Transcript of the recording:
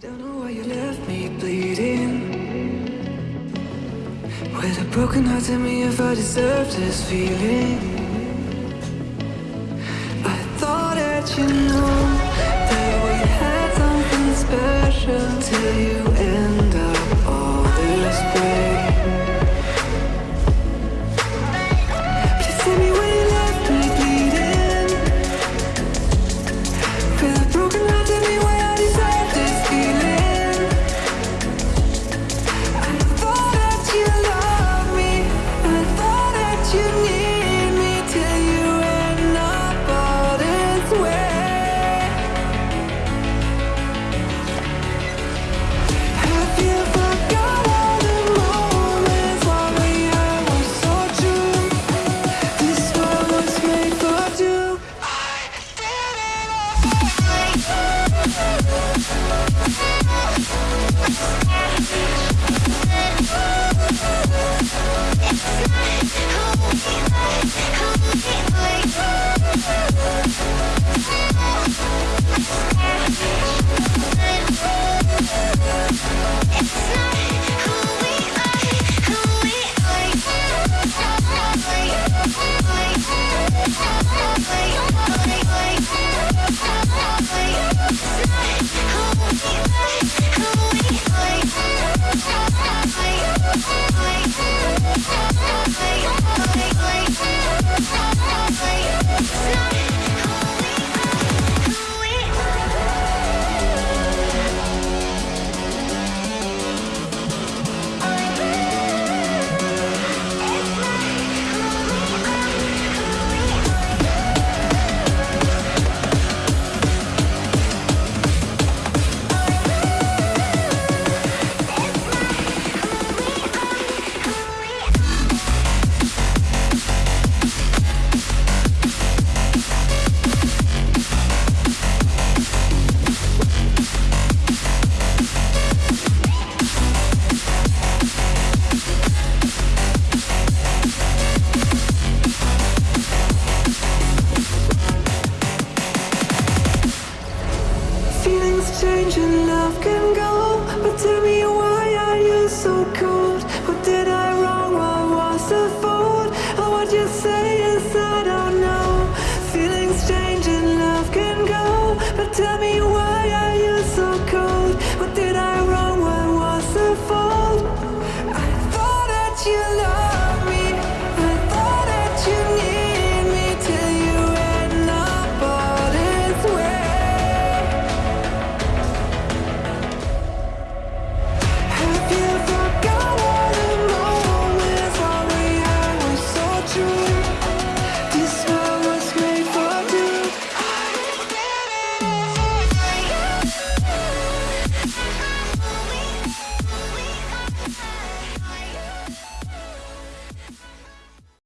Don't know why you left me bleeding. With a broken heart, tell me if I deserve this feeling. I thought that you know We'll be right back. strange and love can go